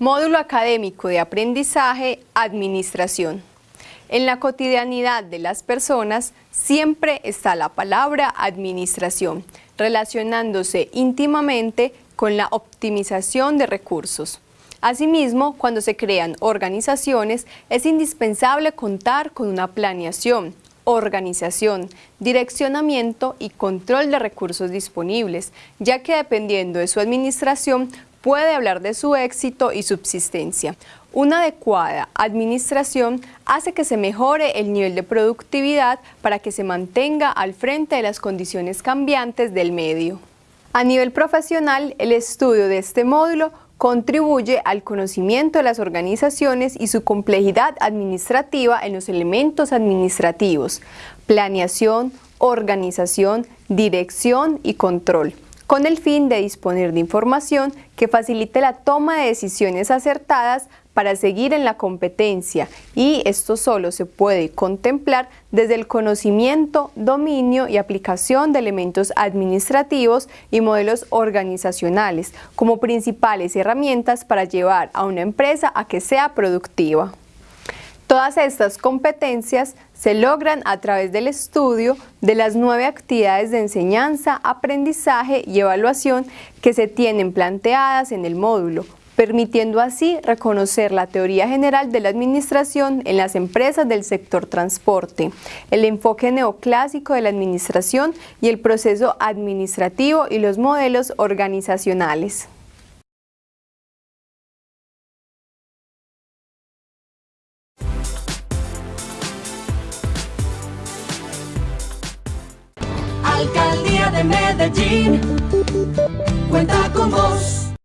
Módulo académico de aprendizaje, administración. En la cotidianidad de las personas siempre está la palabra administración, relacionándose íntimamente con la optimización de recursos. Asimismo, cuando se crean organizaciones, es indispensable contar con una planeación, organización, direccionamiento y control de recursos disponibles, ya que dependiendo de su administración puede hablar de su éxito y subsistencia. Una adecuada administración hace que se mejore el nivel de productividad para que se mantenga al frente de las condiciones cambiantes del medio. A nivel profesional, el estudio de este módulo contribuye al conocimiento de las organizaciones y su complejidad administrativa en los elementos administrativos, planeación, organización, dirección y control con el fin de disponer de información que facilite la toma de decisiones acertadas para seguir en la competencia y esto solo se puede contemplar desde el conocimiento, dominio y aplicación de elementos administrativos y modelos organizacionales como principales herramientas para llevar a una empresa a que sea productiva. Todas estas competencias se logran a través del estudio de las nueve actividades de enseñanza, aprendizaje y evaluación que se tienen planteadas en el módulo, permitiendo así reconocer la teoría general de la administración en las empresas del sector transporte, el enfoque neoclásico de la administración y el proceso administrativo y los modelos organizacionales. Alcaldía de Medellín